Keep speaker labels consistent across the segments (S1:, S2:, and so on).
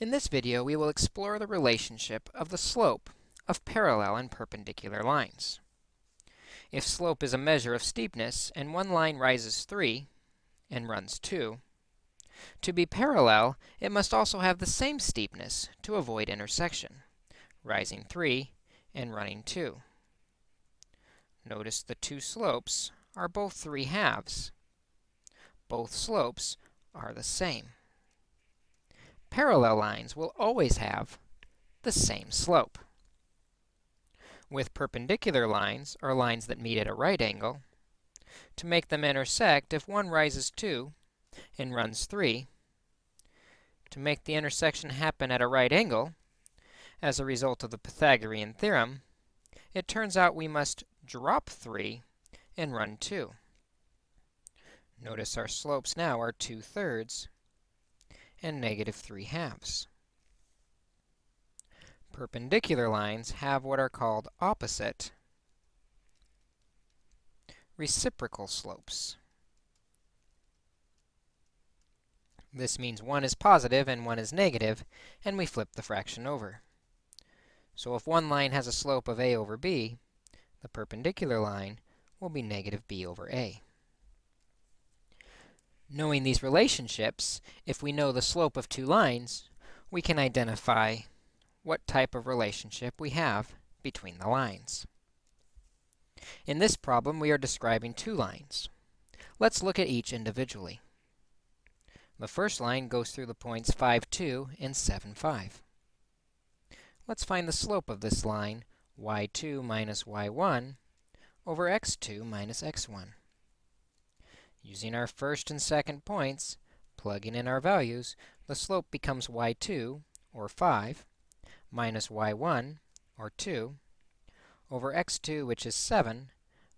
S1: In this video, we will explore the relationship of the slope of parallel and perpendicular lines. If slope is a measure of steepness and one line rises 3 and runs 2, to be parallel, it must also have the same steepness to avoid intersection, rising 3 and running 2. Notice the two slopes are both 3 halves. Both slopes are the same parallel lines will always have the same slope. With perpendicular lines, or lines that meet at a right angle, to make them intersect, if one rises 2 and runs 3, to make the intersection happen at a right angle, as a result of the Pythagorean theorem, it turns out we must drop 3 and run 2. Notice our slopes now are 2 thirds and negative 3 halves. Perpendicular lines have what are called opposite reciprocal slopes. This means one is positive and one is negative, and we flip the fraction over. So if one line has a slope of a over b, the perpendicular line will be negative b over a. Knowing these relationships, if we know the slope of two lines, we can identify what type of relationship we have between the lines. In this problem, we are describing two lines. Let's look at each individually. The first line goes through the points 5, 2 and 7, 5. Let's find the slope of this line, y2 minus y1 over x2 minus x1. Using our first and second points, plugging in our values, the slope becomes y2, or 5, minus y1, or 2, over x2, which is 7,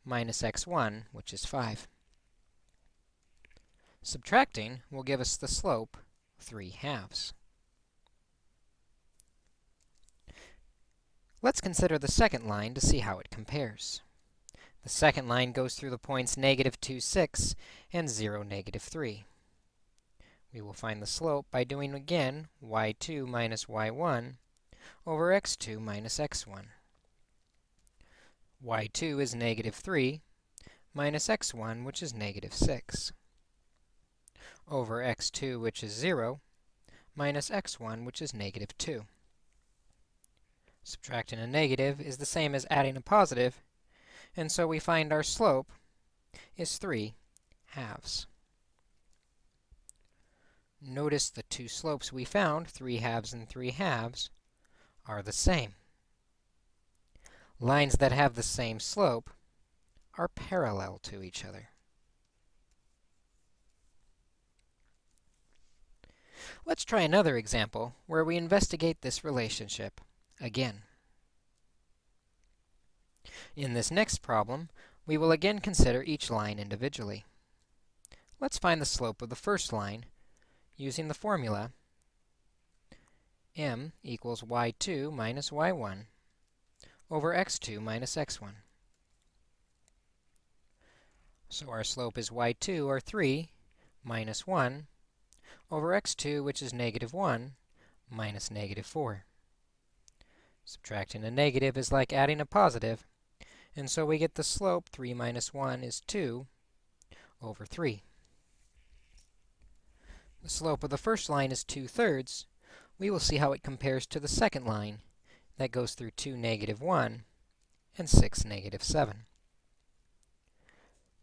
S1: minus x1, which is 5. Subtracting will give us the slope 3 halves. Let's consider the second line to see how it compares. The second line goes through the points negative 2, 6 and 0, negative 3. We will find the slope by doing again y2 minus y1 over x2 minus x1. y2 is negative 3 minus x1, which is negative 6, over x2, which is 0, minus x1, which is negative 2. Subtracting a negative is the same as adding a positive, and so we find our slope is 3 halves. Notice the two slopes we found, 3 halves and 3 halves, are the same. Lines that have the same slope are parallel to each other. Let's try another example where we investigate this relationship again. In this next problem, we will again consider each line individually. Let's find the slope of the first line using the formula m equals y2 minus y1 over x2 minus x1. So our slope is y2, or 3, minus 1 over x2, which is negative 1, minus negative 4. Subtracting a negative is like adding a positive, and so we get the slope 3 minus 1 is 2 over 3. The slope of the first line is 2 thirds. We will see how it compares to the second line that goes through 2, negative 1 and 6, negative 7.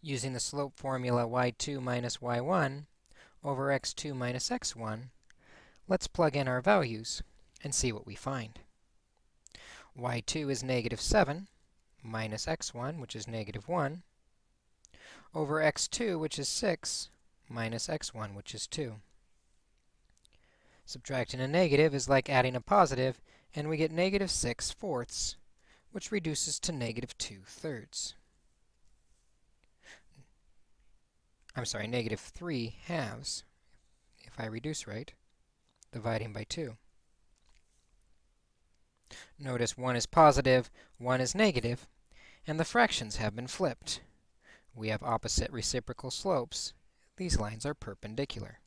S1: Using the slope formula y2 minus y1 over x2 minus x1, let's plug in our values and see what we find. y2 is negative 7 minus x1, which is negative 1, over x2, which is 6, minus x1, which is 2. Subtracting a negative is like adding a positive, and we get negative 6 fourths, which reduces to negative 2 thirds. I'm sorry, negative 3 halves, if I reduce right, dividing by 2. Notice 1 is positive, 1 is negative, and the fractions have been flipped. We have opposite reciprocal slopes. These lines are perpendicular.